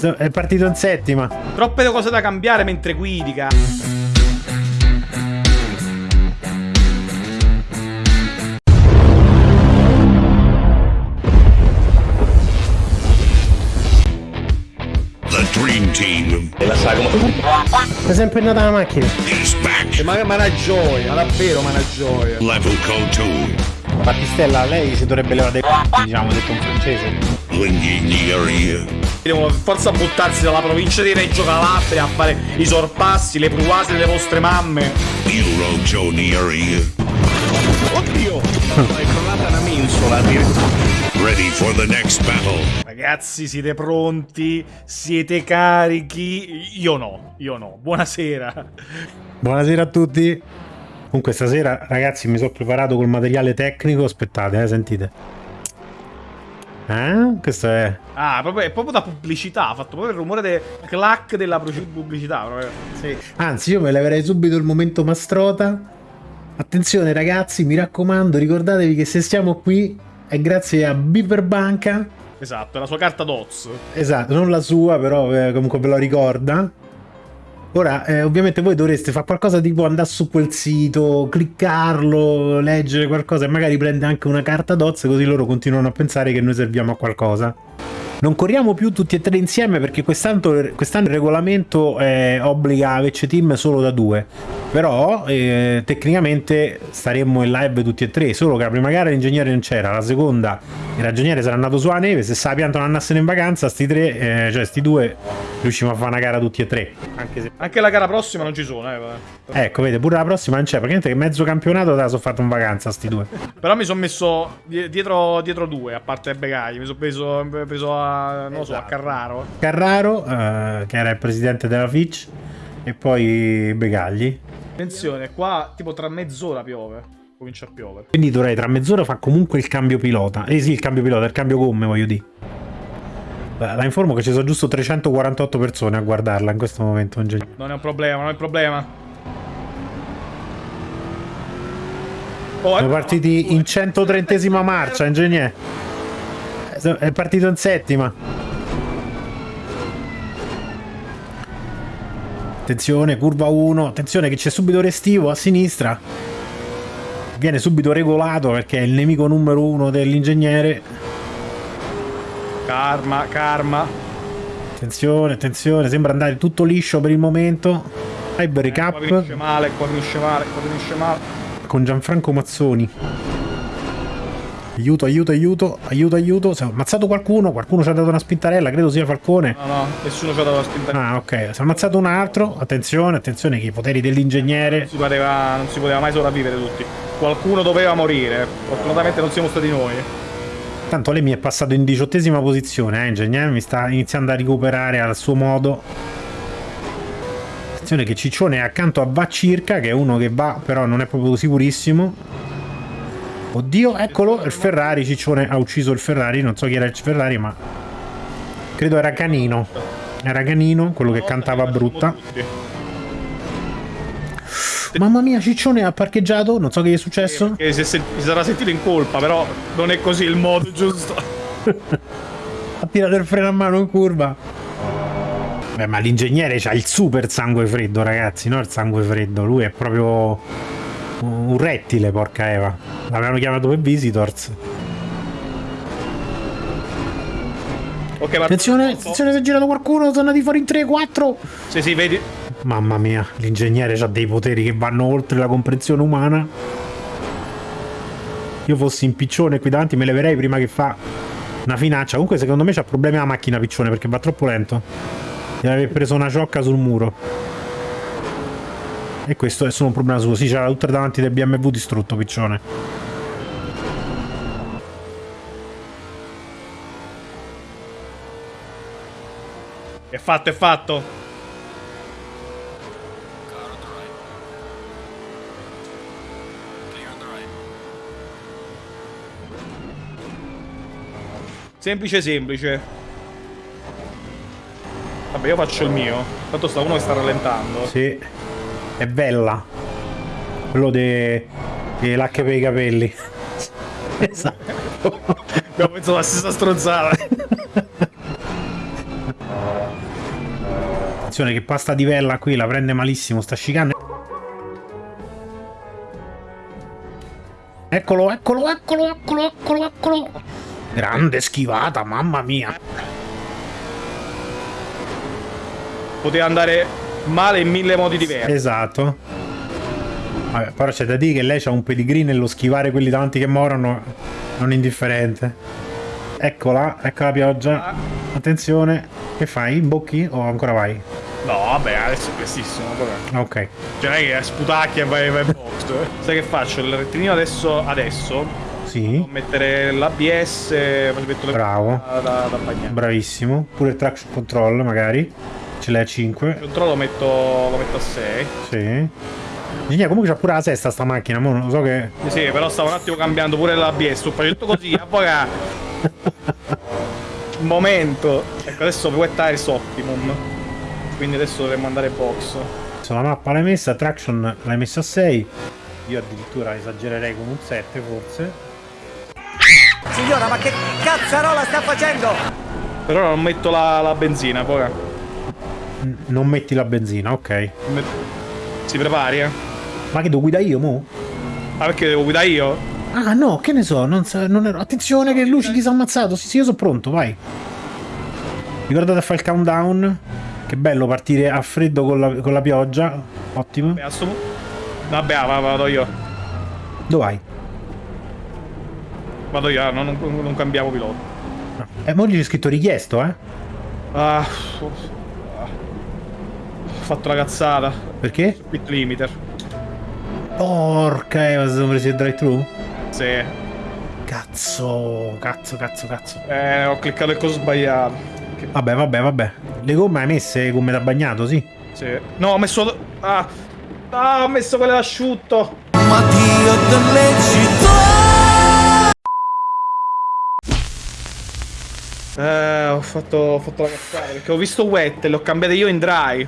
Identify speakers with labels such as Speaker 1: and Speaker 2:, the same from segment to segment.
Speaker 1: È partito in settima.
Speaker 2: Troppe cose da cambiare mentre guidi, cazzo.
Speaker 3: The Dream Team
Speaker 4: E la sagoma.
Speaker 1: È sempre nata la macchina.
Speaker 2: Ma, ma una gioia, davvero, ma una gioia.
Speaker 3: Level Code 2.
Speaker 1: Battistella, lei si dovrebbe levare dei diciamo, detto in francese.
Speaker 3: Linguigneria.
Speaker 2: Devono per forza buttarsi dalla provincia di Reggio Calabria a fare i sorpassi, le pruase delle vostre mamme.
Speaker 4: Oddio! È crollata una mensola addirittura.
Speaker 3: Ready for the next battle.
Speaker 2: Ragazzi, siete pronti? Siete carichi? Io no, io no. Buonasera.
Speaker 1: Buonasera a tutti. Comunque stasera, ragazzi, mi sono preparato col materiale tecnico. Aspettate, eh, sentite. Eh? Questo è...
Speaker 2: Ah, proprio, è proprio da pubblicità. Ha fatto proprio il rumore del clack della pubblicità. Proprio. Sì.
Speaker 1: Anzi, io me leverei subito il momento mastrota. Attenzione ragazzi, mi raccomando, ricordatevi che se stiamo qui è grazie a Beaver Banca.
Speaker 2: Esatto, è la sua carta DOZ.
Speaker 1: Esatto, non la sua, però eh, comunque ve lo ricorda. Ora, eh, ovviamente voi dovreste fare qualcosa tipo andare su quel sito, cliccarlo, leggere qualcosa e magari prende anche una carta DOZ così loro continuano a pensare che noi serviamo a qualcosa. Non corriamo più tutti e tre insieme perché quest'anno, quest'anno il regolamento eh, obbliga VC Team solo da due. Però eh, tecnicamente staremmo in live tutti e tre, solo che la prima gara l'ingegnere non c'era, la seconda il ragioniere sarà andato sulla neve, se sa pianta non andassero in vacanza, sti tre, eh, cioè sti due, riusciamo a fare una gara tutti e tre. Anche se...
Speaker 2: Anche la gara prossima non ci sono, eh. vabbè.
Speaker 1: Ecco, vede, pure la prossima non c'è, praticamente che mezzo campionato te la sono fatto in vacanza sti due.
Speaker 2: Però mi sono messo die- dietro, dietro due, a parte Begagli. Mi sono preso, preso a, non lo so, a Carraro.
Speaker 1: Carraro, eh, che era il presidente della Fitch, e poi Begagli.
Speaker 2: Attenzione, qua tipo tra mezz'ora piove. Comincia a piovere.
Speaker 1: Quindi dovrei tra mezz'ora fare comunque il cambio pilota. Eh sì, il cambio pilota, il cambio gomme, voglio dire. La informo che ci sono giusto 348 persone a guardarla in questo momento.
Speaker 2: Non è un problema, non è un problema. Oh,
Speaker 1: Siamo
Speaker 2: eh,
Speaker 1: partiti in 130esima marcia, ingegnere. Eh, È partito in settima. Attenzione, curva 1. Attenzione che c'è subito restivo a sinistra. Viene subito regolato perché è il nemico numero uno dell'ingegnere.
Speaker 2: Karma, karma.
Speaker 1: Attenzione, attenzione, sembra andare tutto liscio per il momento. Ivory
Speaker 2: Qua
Speaker 1: Cup
Speaker 2: finisce male, qua finisce male, qua finisce male.
Speaker 1: con Gianfranco Mazzoni. Aiuto, aiuto, aiuto, aiuto, aiuto. Si è ammazzato qualcuno, qualcuno ci ha dato una spintarella, credo sia Falcone.
Speaker 2: No, no, nessuno ci ha dato la spinta.
Speaker 1: Ah, ok, si è ammazzato un altro. Attenzione, attenzione che i poteri dell'ingegnere.
Speaker 2: Non si, poteva, non si poteva mai sopravvivere tutti. Qualcuno doveva morire. Fortunatamente non siamo stati noi.
Speaker 1: Tanto lei mi è passato in diciottesima posizione, eh, ingegnere, mi sta iniziando a recuperare al suo modo. Attenzione che Ciccione è accanto a Va Circa, che è uno che va, però non è proprio sicurissimo. Oddio, eccolo, il Ferrari, Ciccione ha ucciso il Ferrari, non so chi era il Ferrari, ma credo era Canino. Era Canino, quello che cantava brutta. Mamma mia, Ciccione ha parcheggiato, non so che gli è successo.
Speaker 2: Che si, si sarà sentito in colpa, però non è così il modo giusto.
Speaker 1: Ha tirato il freno a mano in curva. Beh, ma l'ingegnere c'ha il super sangue freddo, ragazzi, no il sangue freddo. Lui è proprio un rettile, porca Eva. L'avevano chiamato per Visitors.
Speaker 2: Ok, ma
Speaker 1: Attenzione, attenzione, si è girato qualcuno, sono andati fuori in 3-4.
Speaker 2: Sì, sì, vedi.
Speaker 1: Mamma mia, l'ingegnere ha dei poteri che vanno oltre la comprensione umana. Io fossi in piccione qui davanti me leverei prima che fa una finaccia. Comunque secondo me c'ha problemi la macchina piccione perché va troppo lento. Deve aver preso una ciocca sul muro. E questo è solo un problema suo. Sì, c'era tutto davanti del BMW distrutto piccione.
Speaker 2: È fatto, è fatto. Semplice, semplice. Vabbè, io faccio il mio. Tanto sta uno che sta rallentando.
Speaker 1: Sì. È bella. Quello de... dell'H per i capelli. esatto.
Speaker 2: Abbiamo pensato la stessa stronzata.
Speaker 1: Attenzione che pasta di vella qui la prende malissimo, sta scicando. Eccolo, eccolo, eccolo, eccolo, eccolo, eccolo. Grande schivata, mamma mia.
Speaker 2: Poteva andare male in mille modi diversi.
Speaker 1: Esatto. Vabbè, però c'è da dire che lei ha un pedigree nello schivare quelli davanti che morono non indifferente. Eccola, ecco la pioggia. Attenzione. Che fai? Imbocchi o ancora vai?
Speaker 2: No, vabbè, adesso è prestissimo. Vabbè.
Speaker 1: Ok.
Speaker 2: Cioè, non è che sputacchia e vai, vai in box. eh. Sai che faccio? Il rettilineo adesso, adesso
Speaker 1: Sì.
Speaker 2: mettere l'ABS, metto
Speaker 1: Bravo.
Speaker 2: da, da, da bagnare.
Speaker 1: Bravissimo. Pure il traction control magari. Ce l'hai a 5.
Speaker 2: Il controllo lo metto, lo metto a 6.
Speaker 1: Sì. Ingegner, comunque c'ha pure la sesta sta macchina, mo non so che...
Speaker 2: Sì, però stavo un attimo cambiando pure l'ABS. Sto facendo così, avvoca. Un momento. Ecco, adesso Wet Tires Optimum. Quindi adesso dovremmo andare box.
Speaker 1: Adesso la mappa l'hai messa, traction l'hai messa a 6. Io addirittura esagererei con un 7 forse.
Speaker 5: Signora, ma che cazzarola sta facendo?
Speaker 2: Però non metto la, la benzina, poi.
Speaker 1: Non metti la benzina, ok.
Speaker 2: Si prepari, eh?
Speaker 1: Ma che devo guidare io, mo?
Speaker 2: Ah, perché devo guidare io?
Speaker 1: Ah no, che ne so, non, non ero... Attenzione che Luci si è ammazzato, sì sì io sono pronto, vai. Ricordate a fare il countdown. Che bello partire a freddo con la, con la pioggia. Ottimo.
Speaker 2: Vabbè, ah, va- vado io.
Speaker 1: Dove vai?
Speaker 2: Vado io, ah, non, non- cambiamo pilota.
Speaker 1: No. Eh, mo gli c'è scritto richiesto, eh?
Speaker 2: Ah, ah. Ho fatto la cazzata.
Speaker 1: Perché?
Speaker 2: Pit limiter.
Speaker 1: Porca, eh, ma si sono presi il drive-thru?
Speaker 2: Sì.
Speaker 1: Cazzo, cazzo, cazzo, cazzo.
Speaker 2: Eh, ho cliccato il coso sbagliato. Che-
Speaker 1: Vabbè, vabbè, vabbè. Le gomme hai messe gomme da bagnato, sì?
Speaker 2: Sì. No, ho messo. Ah. Ah, ho messo quelle d'asciutto.
Speaker 5: Ma Dio delle città!
Speaker 2: Eh, ho fatto, ho fatto la cazzata perché ho visto wet e le ho cambiate io in dry.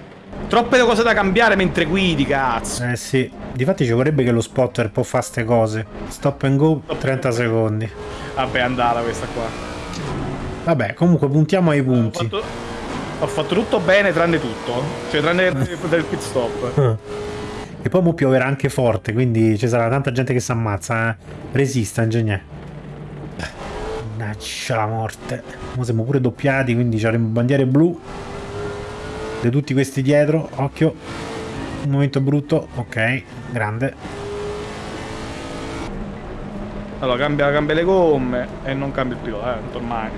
Speaker 2: Troppe cose da cambiare mentre guidi, cazzo.
Speaker 1: Eh sì. Difatti ci vorrebbe che lo spotter può fare ste cose. Stop and go 30 secondi.
Speaker 2: Vabbè, andata questa qua.
Speaker 1: Vabbè, comunque puntiamo ai
Speaker 2: Ho
Speaker 1: punti.
Speaker 2: fatto, ho fatto tutto bene tranne tutto. Cioè, tranne del pit stop.
Speaker 1: E poi mo pioverà anche forte, quindi ci sarà tanta gente che si ammazza. Eh. Resista, ingegnere. Mannaggia la morte. Mo siamo pure doppiati, quindi avremo bandiere blu. Di tutti questi dietro. Occhio. Un momento brutto. Ok, grande.
Speaker 2: Allora, cambia, cambia le gomme e non cambia il pilota, eh, ormai.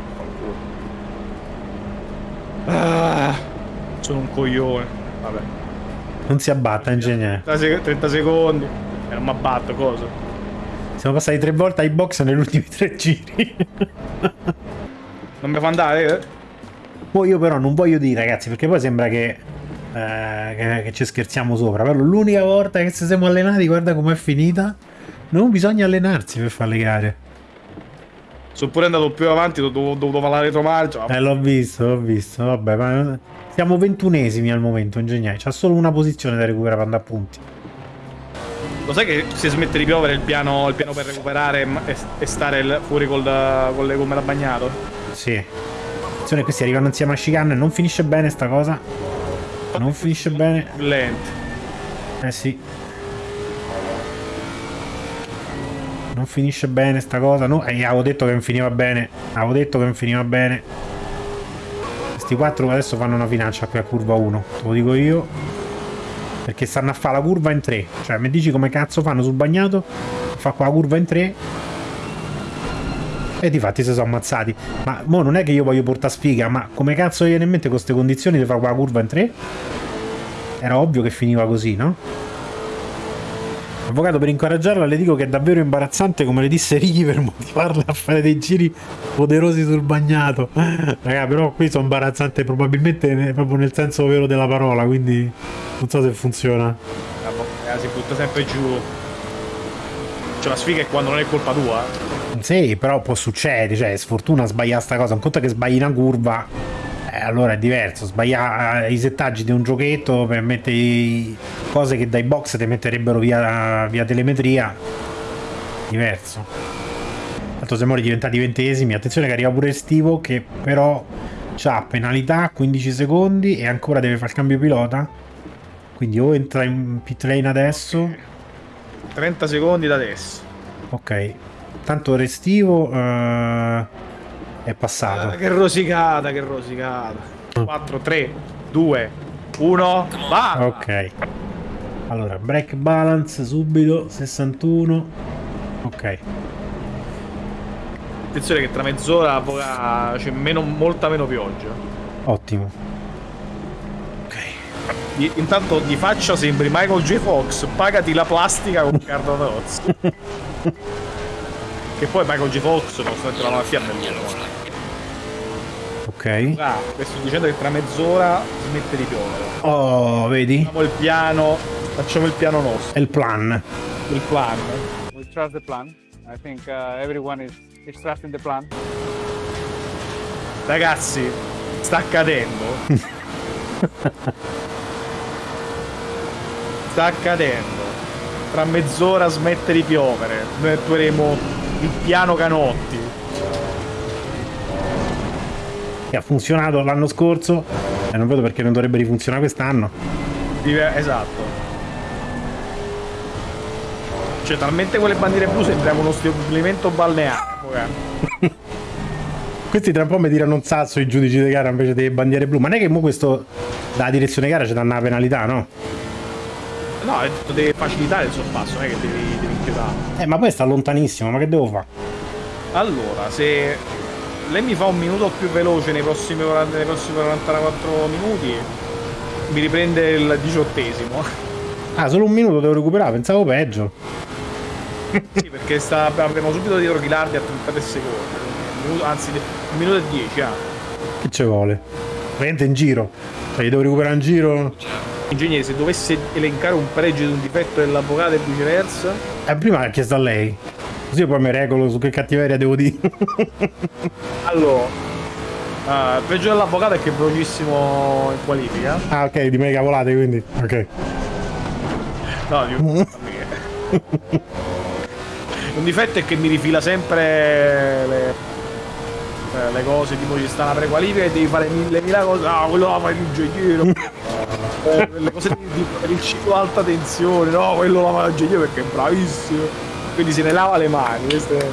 Speaker 2: Ah, sono un coglione. Vabbè.
Speaker 1: Non si abbatta, ingegnere.
Speaker 2: 30 sec- 30 secondi. E non mi abbatto, cosa?
Speaker 1: Siamo passati tre volte ai box negli ultimi tre giri.
Speaker 2: Non mi fa andare? eh?
Speaker 1: Poi io però non voglio dire, ragazzi, perché poi sembra che, eh, che, che ci scherziamo sopra. Però l'unica volta che ci siamo allenati, guarda com'è finita. Non bisogna allenarsi per fare le gare.
Speaker 2: Sono pure andato più avanti, ho dovuto, fare la retromarcia.
Speaker 1: Eh, l'ho visto, l'ho visto. Vabbè, ma siamo ventunesimi al momento, ingegnere. C'ha solo una posizione da recuperare per andare a punti.
Speaker 2: Lo sai che se smette di piovere il piano, il piano per recuperare e, e stare fuori col, con le gomme da bagnato?
Speaker 1: Sì. Attenzione, questi arrivano insieme a chicane. Non finisce bene sta cosa. Non finisce bene.
Speaker 2: Lenti.
Speaker 1: Eh sì. Non finisce bene sta cosa. No, eh, avevo detto che non finiva bene. Avevo detto che non finiva bene. Questi quattro adesso fanno una finaccia qui a curva 1. Te lo dico io. Perché stanno a fare la curva in 3. Cioè, mi dici come cazzo fanno sul bagnato? Fa qua la curva in 3. E difatti si sono ammazzati. Ma mo non è che io voglio portare sfiga, ma come cazzo viene in mente con queste condizioni di fare qua la curva in 3? Era ovvio che finiva così, no? Avvocato, per incoraggiarla le dico che è davvero imbarazzante come le disse Ricky per motivarla a fare dei giri poderosi sul bagnato. Raga, però qui sono imbarazzante probabilmente proprio nel senso vero della parola, quindi non so se funziona.
Speaker 2: Eh, si butta sempre giù. Cioè la sfiga è quando non è colpa tua. Eh.
Speaker 1: Sì, però può succedere, cioè sfortuna sbagliare sta cosa, un conto che sbagli una curva, eh, allora è diverso, sbagliare i settaggi di un giochetto per mettere cose che dai box ti metterebbero via, via telemetria, diverso. Tanto siamo diventati ventesimi, attenzione che arriva pure Estivo che però c'ha penalità 15 secondi e ancora deve fare il cambio pilota. Quindi o entra in pit lane adesso.
Speaker 2: 30 secondi da adesso.
Speaker 1: Ok. Tanto restivo eh, è
Speaker 2: Ah,
Speaker 1: passato.
Speaker 2: che rosicata, che rosicata. 4, 3, 2, 1, va!
Speaker 1: Ok. Allora, break balance subito 61. Ok.
Speaker 2: Attenzione che tra mezz'ora c'è meno, molta meno pioggia.
Speaker 1: Ottimo.
Speaker 2: Di- intanto di faccia sembri Michael J. Fox, pagati la plastica con Carlo Roz. che poi Michael J. Fox nonostante la malattia è bellissimo.
Speaker 1: Ok.
Speaker 2: Ah, vi sto dicendo che tra mezz'ora smette di piovere.
Speaker 1: Oh, vedi?
Speaker 2: Facciamo il piano, facciamo il piano nostro,
Speaker 1: È il plan.
Speaker 2: il plan.
Speaker 6: We trust the plan. I think uh, everyone is, is trusting the plan.
Speaker 2: Ragazzi, sta accadendo. sta accadendo. Tra mezz'ora smette di piovere. Noi attueremo il piano Canotti.
Speaker 1: Che ha funzionato l'anno scorso. E non vedo perché non dovrebbe rifunzionare quest'anno.
Speaker 2: Esatto. Cioè, talmente quelle bandiere blu sembriamo uno stabilimento balneare. raga.
Speaker 1: Questi tra un po' mi tirano un sasso i giudici di gara invece delle bandiere blu. Ma non è che mo questo dalla direzione gara ci danno una penalità, no?
Speaker 2: No, devi facilitare il sorpasso, non è che devi, devi inchiodare.
Speaker 1: Eh, ma poi sta lontanissimo, ma che devo fare?
Speaker 2: Allora, se lei mi fa un minuto più veloce nei prossimi, 40 nei prossimi 44 minuti, mi riprende il diciottesimo.
Speaker 1: Ah, solo un minuto devo recuperare, pensavo peggio.
Speaker 2: sì, perché sta, abbiamo subito dietro Ghilardi a 33 secondi. Minuto- anzi, un minuto e 10, ah.
Speaker 1: Che ci vuole? Veramente in giro. Cioè, devo recuperare in giro.
Speaker 2: Ingegnere, se dovesse elencare un pregio ed un difetto dell'avvocato e viceversa,
Speaker 1: Eh, prima ha chiesto a lei. Così poi mi regolo su che cattiveria devo dire.
Speaker 2: allora, il pregio dell'avvocato è che è velocissimo in qualifica.
Speaker 1: ah, ok, di me cavolate quindi. Ok.
Speaker 2: No, di un... un difetto è che mi rifila sempre le, eh, le cose, tipo ci sta una prequalifica e devi fare mille mila cose. Ah, quello la fai l'ingegnere. Eh, le cose di, di, per il ciclo alta tensione, no, quello la fa l'ingegnere perché è bravissimo. Quindi se ne lava le mani. Questo è...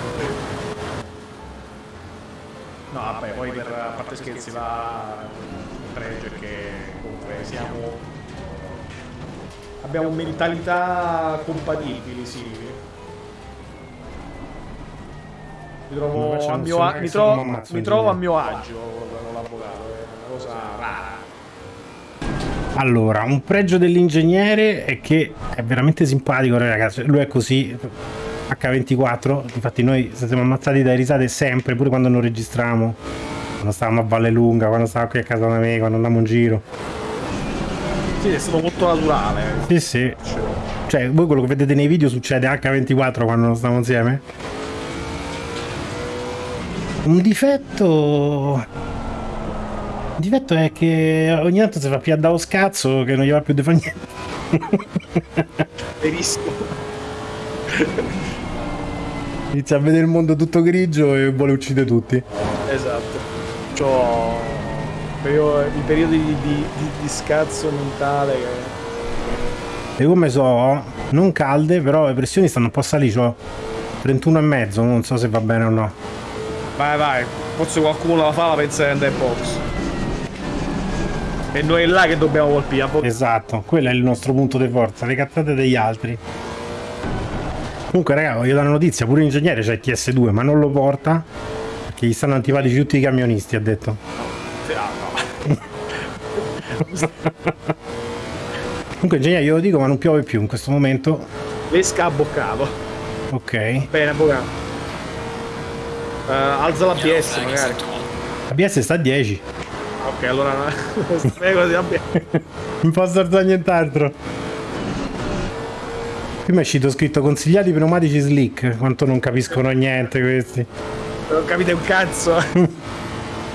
Speaker 2: No, vabbè, poi per a parte scherzi va il pregio che comunque siamo Abbiamo mentalità compatibili, sì. Mi trovo, a mio, mi trovo, mi trovo a mio agio con l'avvocato, è una cosa rara.
Speaker 1: Allora, un pregio dell'ingegnere è che è veramente simpatico, ragazzi. Lui è così. H24, infatti noi siamo ammazzati dai risate sempre, pure quando non registriamo. Quando stavamo a Valle Lunga, quando stavamo qui a casa da me, quando andavamo in giro.
Speaker 2: Sì, è stato molto naturale.
Speaker 1: Sì, sì. Cioè, voi quello che vedete nei video succede H24 quando non stiamo insieme? Un difetto... Un difetto è che ogni tanto si fa più a scazzo che non gli va più di fare niente.
Speaker 2: Verissimo.
Speaker 1: Inizia a vedere il mondo tutto grigio e vuole uccidere tutti.
Speaker 2: Esatto. C'ho i periodi di, di, di- di scazzo mentale che...
Speaker 1: E come so, non calde, però le pressioni stanno un po' salite. C'ho 31 e mezzo, non so se va bene o no.
Speaker 2: Vai, vai. Forse qualcuno la fa, la pensa che è box. E noi è là che dobbiamo colpire. a
Speaker 1: Esatto, quello è il nostro punto di forza, le cazzate degli altri. Comunque, raga, voglio dare una notizia, pure l'ingegnere c'è il TS2, ma non lo porta perché gli stanno antipatici tutti i camionisti, ha detto.
Speaker 2: Ah, no.
Speaker 1: Comunque, ingegnere, io lo dico, ma non piove più in questo momento.
Speaker 2: L'esca ha boccato.
Speaker 1: Ok.
Speaker 2: Bene, avvocato. Eh, alza la BS magari.
Speaker 1: ABS sta a 10.
Speaker 2: Ok, allora di abbia.
Speaker 1: Non posso alzare nient'altro. Prima è uscito scritto consigliati pneumatici slick. Quanto non capiscono niente questi.
Speaker 2: Non capite un cazzo.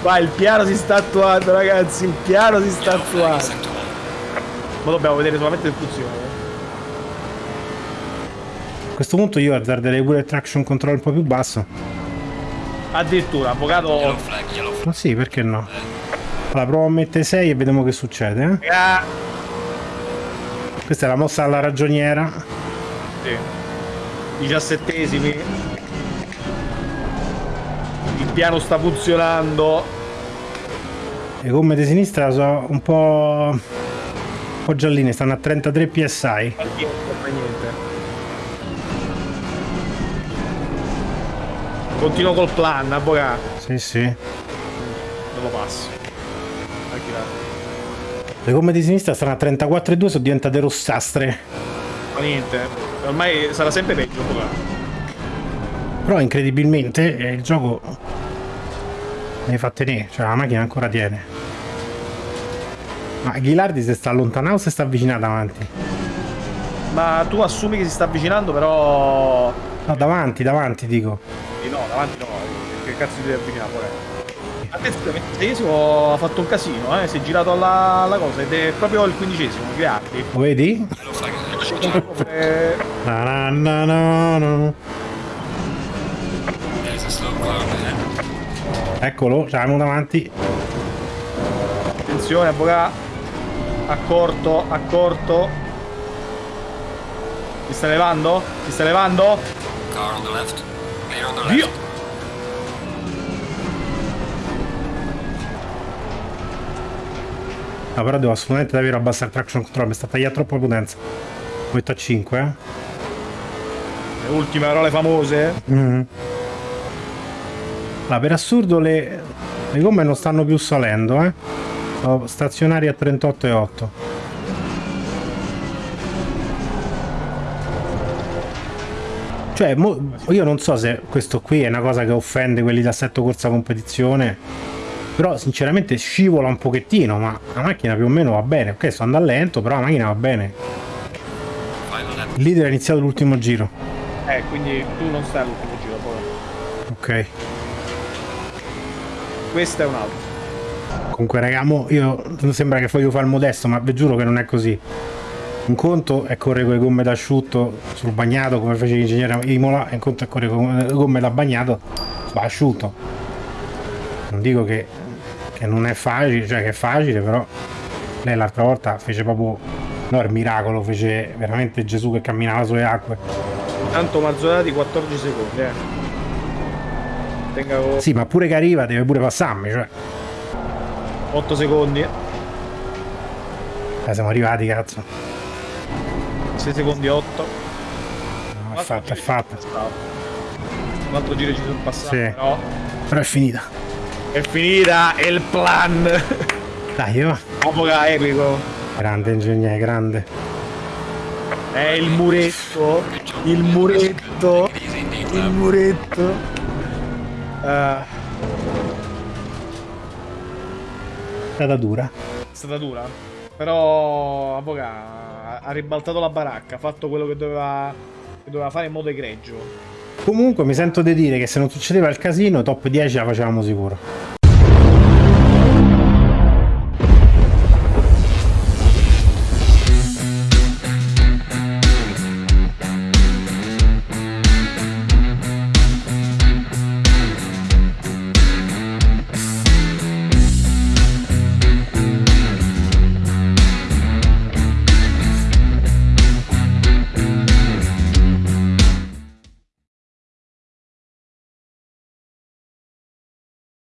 Speaker 2: Vai, il piano si sta attuando, ragazzi. Il piano si sta attuando. Ma dobbiamo vedere solamente il funzione.
Speaker 1: A questo punto io azzarderei pure il traction control un po' più basso.
Speaker 2: Addirittura, avvocato.
Speaker 1: Ma sì, perché no? Allora, provo a mettere 6 e vediamo che succede. eh.
Speaker 2: Ah,
Speaker 1: Questa è la mossa alla ragioniera.
Speaker 2: sì. 17esimi. Il piano sta funzionando.
Speaker 1: Le gomme di sinistra sono un po'... un po' gialline, stanno a 33 psi.
Speaker 2: Niente, niente. Continuo col plan, avvocato.
Speaker 1: Sì, sì.
Speaker 2: Non lo passo.
Speaker 1: Le gomme di sinistra stanno a 34,2, sono diventate rossastre.
Speaker 2: Ma niente. Ormai sarà sempre peggio, avvocato.
Speaker 1: Però incredibilmente eh, il gioco ne fa tenere, cioè la macchina ancora tiene. Ma Ghilardi si sta allontanando o si sta avvicinando avanti?
Speaker 2: Ma tu assumi che si sta avvicinando, però.
Speaker 1: No, davanti, davanti dico.
Speaker 2: Sì, no, davanti no. Che cazzo ti devi avvicinare, pure? Attenzione, ventiseiesimo ha fatto un casino, eh. Si è girato alla, alla cosa ed è proprio il quindicesimo, Ghiardi.
Speaker 1: Lo vedi?
Speaker 2: Eh,
Speaker 1: Na na na na na. Eccolo, l'abbiamo davanti.
Speaker 2: Attenzione, avvocato. Accorto, accorto. Si sta levando? Si sta levando?
Speaker 7: Car on the left. Clear on the left.
Speaker 2: Dio!
Speaker 1: No, però devo assolutamente davvero abbassare il traction control, mi sta tagliando troppa potenza. Metto a 5, eh.
Speaker 2: Le ultime parole famose.
Speaker 1: Mhm. Allora, per assurdo le, le gomme non stanno più salendo, eh. Sono stazionari a 38,8. Cioè, io non so se questo qui è una cosa che offende quelli da assetto corsa competizione, però sinceramente scivola un pochettino, ma la macchina più o meno va bene. Ok, sto andando lento, però la macchina va bene. Il leader ha iniziato l'ultimo giro.
Speaker 2: Eh, quindi tu non stai all'ultimo giro, poi.
Speaker 1: Ok.
Speaker 2: Questo è un altro.
Speaker 1: Comunque, raga, mo io sembra che voglio fare il modesto, ma vi giuro che non è così. Un conto è correre con le gomme d'asciutto sul bagnato come fece l'ingegnere Imola, e un conto è correre con le gomme da bagnato su asciutto. Non dico che, che non è facile, cioè che è facile, però lei l'altra volta fece proprio no, il miracolo, fece veramente Gesù che camminava sulle acque.
Speaker 2: Tanto Marzolati 14 secondi, eh. Tenga
Speaker 1: Sì, ma pure che arriva deve pure passarmi, cioè.
Speaker 2: 8 secondi.
Speaker 1: Eh, siamo arrivati, cazzo.
Speaker 2: 6 secondi 8.
Speaker 1: No, è fatta, è fatta.
Speaker 2: Un altro giro ci sono passati.
Speaker 1: Sì.
Speaker 2: Però
Speaker 1: Però è finita.
Speaker 2: È finita, è il plan.
Speaker 1: Dai, va.
Speaker 2: Apoca epico.
Speaker 1: Grande ingegnere, grande.
Speaker 2: È il muretto. Il muretto. Il muretto. Eh,
Speaker 1: È stata dura.
Speaker 2: è stata dura. Però Apoca ha- ha ribaltato la baracca, ha fatto quello che doveva, che doveva fare in modo egregio.
Speaker 1: Comunque mi sento di dire che se non succedeva il casino, top 10 la facevamo sicuro.